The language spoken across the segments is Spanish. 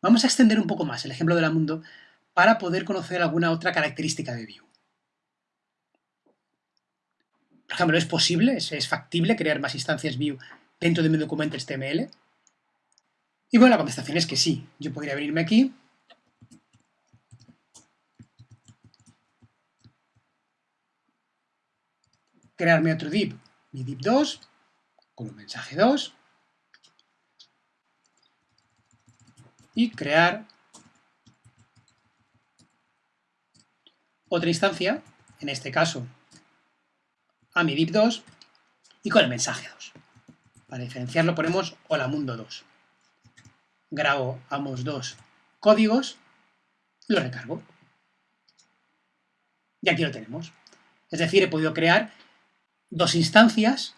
Vamos a extender un poco más el ejemplo de la mundo para poder conocer alguna otra característica de Vue. Por ejemplo, ¿es posible, es, factible crear más instancias Vue dentro de mi documento HTML? Y bueno, la contestación es que sí. Yo podría venirme aquí crearme otro div, mi div 2, con un mensaje 2, y crear otra instancia, en este caso a mi div 2, y con el mensaje 2. Para diferenciarlo ponemos hola mundo 2. Grabo ambos dos códigos, lo recargo. Y aquí lo tenemos. Es decir, he podido crear dos instancias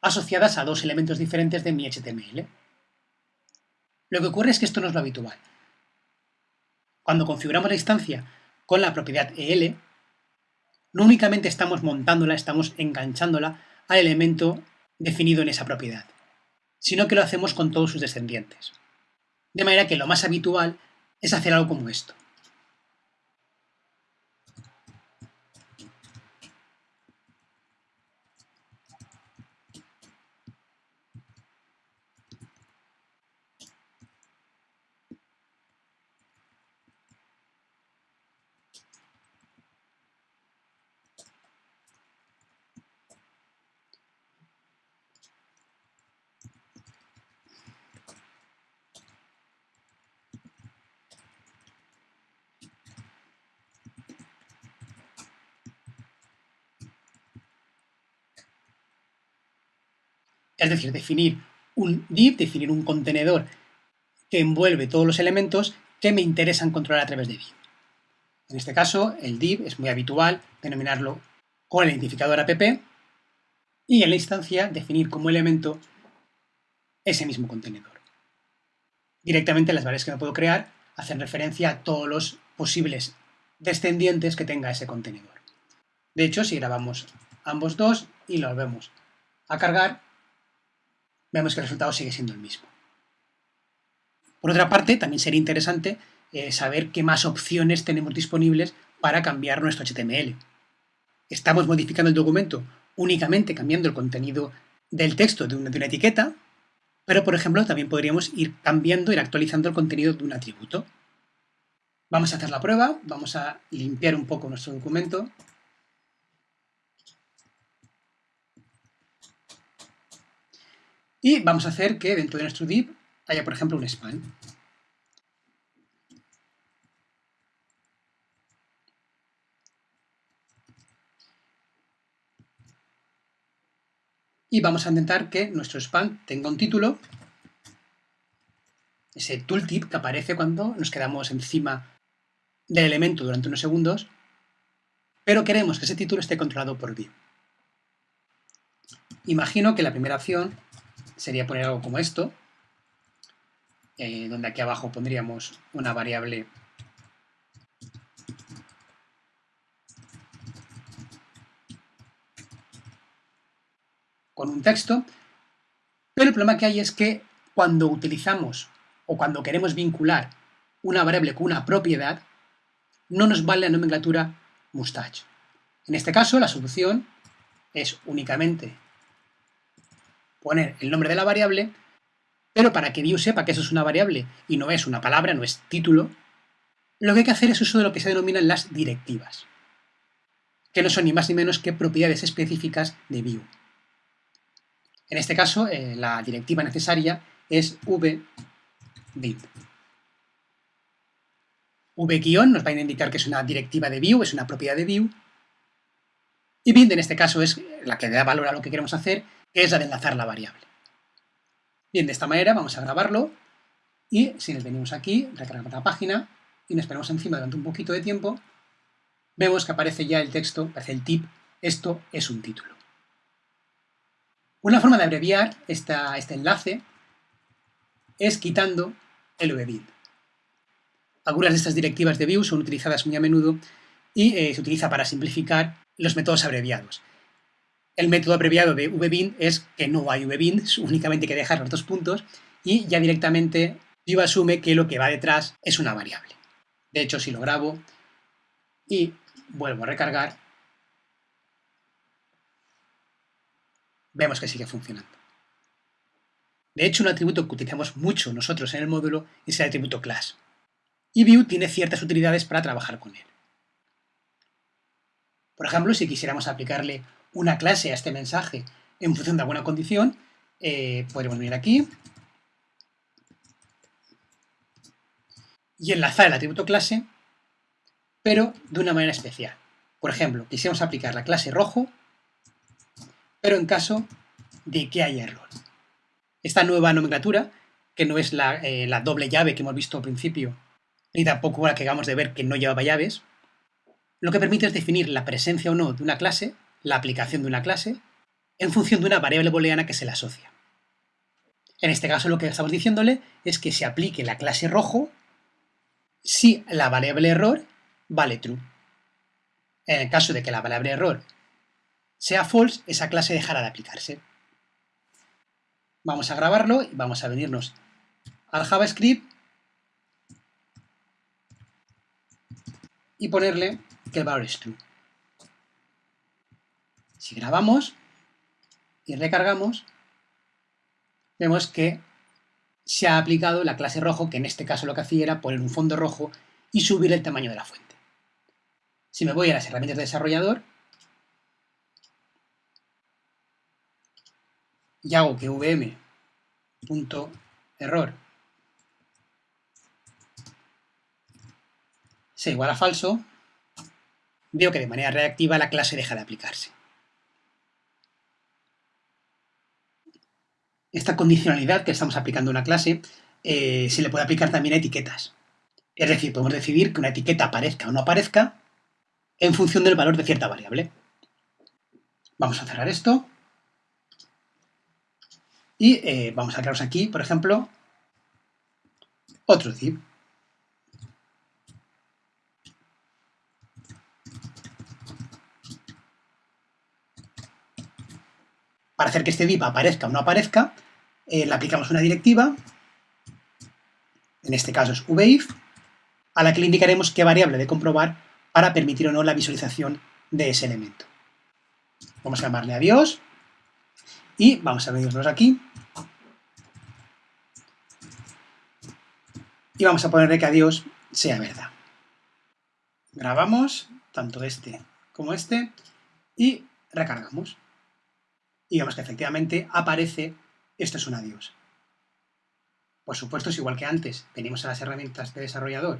asociadas a dos elementos diferentes de mi HTML. Lo que ocurre es que esto no es lo habitual. Cuando configuramos la instancia con la propiedad EL, no únicamente estamos montándola, estamos enganchándola al elemento definido en esa propiedad, sino que lo hacemos con todos sus descendientes. De manera que lo más habitual es hacer algo como esto. Es decir, definir un div, definir un contenedor que envuelve todos los elementos que me interesan controlar a través de div. En este caso, el div es muy habitual denominarlo con el identificador app y en la instancia definir como elemento ese mismo contenedor. Directamente las variables que me puedo crear hacen referencia a todos los posibles descendientes que tenga ese contenedor. De hecho, si grabamos ambos dos y los volvemos a cargar, vemos que el resultado sigue siendo el mismo. Por otra parte, también sería interesante eh, saber qué más opciones tenemos disponibles para cambiar nuestro HTML. Estamos modificando el documento únicamente cambiando el contenido del texto de una, de una etiqueta, pero por ejemplo también podríamos ir cambiando, ir actualizando el contenido de un atributo. Vamos a hacer la prueba, vamos a limpiar un poco nuestro documento Y vamos a hacer que dentro de nuestro div haya, por ejemplo, un span. Y vamos a intentar que nuestro span tenga un título, ese tooltip que aparece cuando nos quedamos encima del elemento durante unos segundos, pero queremos que ese título esté controlado por view. Imagino que la primera opción sería poner algo como esto, eh, donde aquí abajo pondríamos una variable con un texto, pero el problema que hay es que cuando utilizamos o cuando queremos vincular una variable con una propiedad, no nos vale la nomenclatura mustache. En este caso, la solución es únicamente poner el nombre de la variable, pero para que Vue sepa que eso es una variable y no es una palabra, no es título, lo que hay que hacer es uso de lo que se denominan las directivas, que no son ni más ni menos que propiedades específicas de Vue. En este caso, eh, la directiva necesaria es vbind. v- nos va a indicar que es una directiva de Vue, es una propiedad de Vue, y bind en este caso es la que da valor a lo que queremos hacer es la de enlazar la variable. Bien, de esta manera vamos a grabarlo y si nos venimos aquí, recargamos la página y nos ponemos encima durante un poquito de tiempo, vemos que aparece ya el texto, aparece el tip, esto es un título. Una forma de abreviar este enlace es quitando el vbind. Algunas de estas directivas de Vue son utilizadas muy a menudo y eh, se utiliza para simplificar los métodos abreviados. El método abreviado de vbind es que no hay vbind, únicamente hay que dejar los dos puntos y ya directamente Vue asume que lo que va detrás es una variable. De hecho, si lo grabo y vuelvo a recargar, vemos que sigue funcionando. De hecho, un atributo que utilizamos mucho nosotros en el módulo es el atributo class. Y Vue tiene ciertas utilidades para trabajar con él. Por ejemplo, si quisiéramos aplicarle una clase a este mensaje en función de alguna condición, eh, podríamos venir aquí y enlazar el atributo clase, pero de una manera especial. Por ejemplo, quisiéramos aplicar la clase rojo, pero en caso de que haya error. Esta nueva nomenclatura, que no es la, eh, la doble llave que hemos visto al principio, ni tampoco la que acabamos de ver que no llevaba llaves, lo que permite es definir la presencia o no de una clase, la aplicación de una clase, en función de una variable booleana que se le asocia. En este caso lo que estamos diciéndole es que se aplique la clase rojo si la variable error vale true. En el caso de que la variable error sea false, esa clase dejará de aplicarse. Vamos a grabarlo y vamos a venirnos al JavaScript y ponerle que el valor es true. Si grabamos y recargamos, vemos que se ha aplicado la clase rojo, que en este caso lo que hacía era poner un fondo rojo y subir el tamaño de la fuente. Si me voy a las herramientas de desarrollador y hago que vm.error sea igual a falso, veo que de manera reactiva la clase deja de aplicarse. Esta condicionalidad que estamos aplicando a una clase eh, se le puede aplicar también a etiquetas. Es decir, podemos decidir que una etiqueta aparezca o no aparezca en función del valor de cierta variable. Vamos a cerrar esto. Y eh, vamos a crearos aquí, por ejemplo, otro zip. Hacer que este div aparezca o no aparezca, eh, le aplicamos una directiva, en este caso es vif, a la que le indicaremos qué variable de comprobar para permitir o no la visualización de ese elemento. Vamos a llamarle adiós y vamos a venirnos aquí y vamos a ponerle que adiós sea verdad. Grabamos tanto este como este y recargamos y vemos que efectivamente aparece esto es un adiós. Por supuesto, es igual que antes, venimos a las herramientas de desarrollador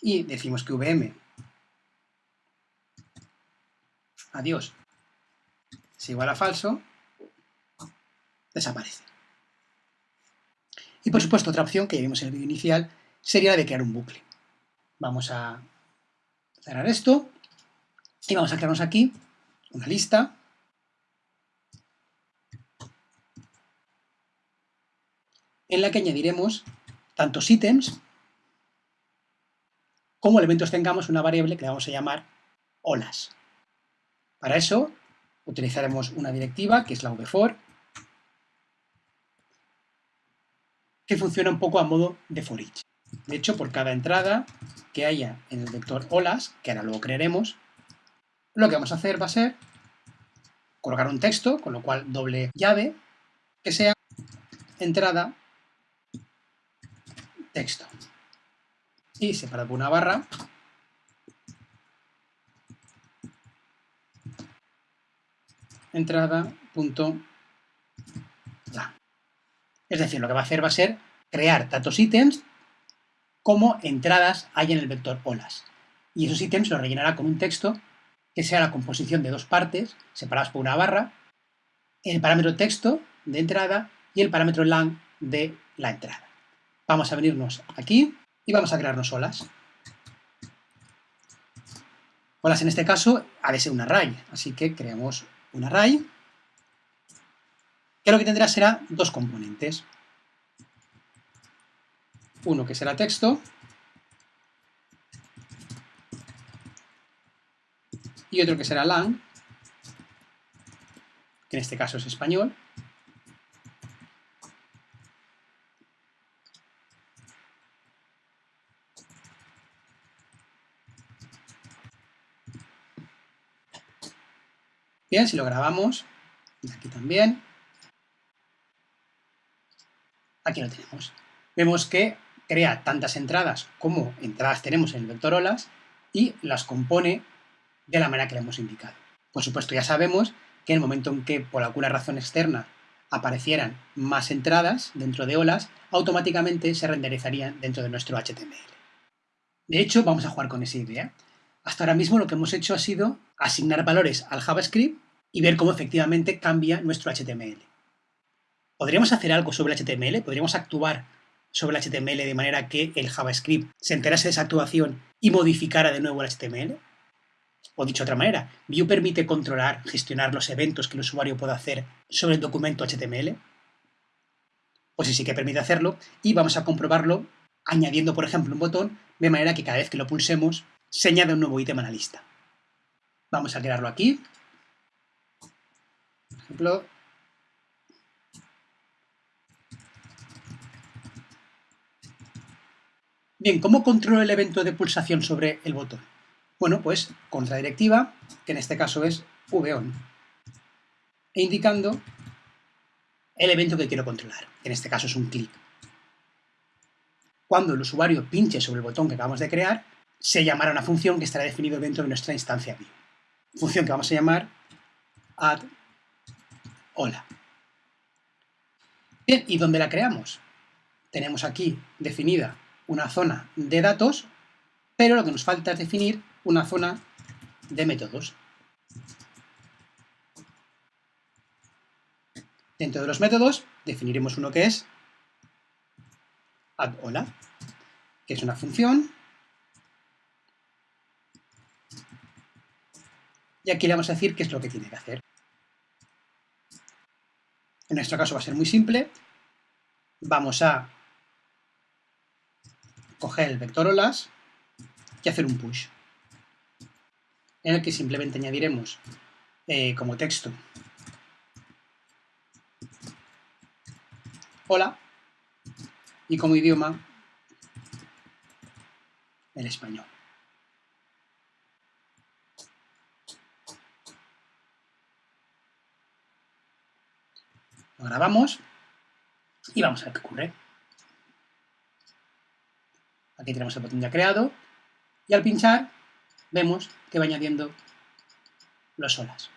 y decimos que VM adiós es igual a falso, desaparece. Y por supuesto, otra opción que vimos en el vídeo inicial sería la de crear un bucle. Vamos a cerrar esto y vamos a crearnos aquí una lista en la que añadiremos tantos ítems como elementos tengamos una variable que vamos a llamar olas. Para eso utilizaremos una directiva que es la vfor que funciona un poco a modo de for each. De hecho, por cada entrada que haya en el vector olas, que ahora luego crearemos, lo que vamos a hacer va a ser colocar un texto, con lo cual doble llave, que sea entrada texto. Y separado por una barra, entrada punto Es decir, lo que va a hacer va a ser crear tantos ítems como entradas hay en el vector olas. Y esos ítems los rellenará con un texto que sea la composición de dos partes separadas por una barra, el parámetro texto de entrada y el parámetro lang de la entrada. Vamos a venirnos aquí y vamos a crearnos olas. Olas en este caso ha de ser un array, así que creamos un array que lo que tendrá será dos componentes. Uno que será texto y otro que será lang, que en este caso es español. Bien, si lo grabamos, aquí también, aquí lo tenemos. Vemos que crea tantas entradas como entradas tenemos en el vector olas y las compone de la manera que le hemos indicado. Por supuesto, ya sabemos que en el momento en que por alguna razón externa aparecieran más entradas dentro de olas, automáticamente se renderizarían dentro de nuestro HTML. De hecho, vamos a jugar con esa idea. Hasta ahora mismo lo que hemos hecho ha sido asignar valores al JavaScript y ver cómo efectivamente cambia nuestro HTML. ¿Podríamos hacer algo sobre el HTML? ¿Podríamos actuar sobre el HTML de manera que el JavaScript se enterase de esa actuación y modificara de nuevo el HTML? O dicho de otra manera, Vue permite controlar, gestionar los eventos que el usuario pueda hacer sobre el documento HTML. Pues sí, sí que permite hacerlo y vamos a comprobarlo añadiendo, por ejemplo, un botón de manera que cada vez que lo pulsemos se añade un nuevo ítem a la lista. Vamos a crearlo aquí. Por ejemplo, Bien, ¿cómo controlo el evento de pulsación sobre el botón? Bueno, pues contra directiva, que en este caso es vOn, e indicando el evento que quiero controlar, que en este caso es un clic. Cuando el usuario pinche sobre el botón que acabamos de crear, se llamará una función que estará definida dentro de nuestra instancia Vue. Función que vamos a llamar add hola. Bien, ¿y dónde la creamos? Tenemos aquí definida una zona de datos, pero lo que nos falta es definir una zona de métodos. Dentro de los métodos definiremos uno que es addHola, que es una función. Y aquí le vamos a decir qué es lo que tiene que hacer. En nuestro caso va a ser muy simple. Vamos a coger el vector olas y hacer un push, en el que simplemente añadiremos eh, como texto hola y como idioma el español. Grabamos y vamos a ver qué ocurre. Aquí tenemos el botón ya creado y al pinchar vemos que va añadiendo los olas.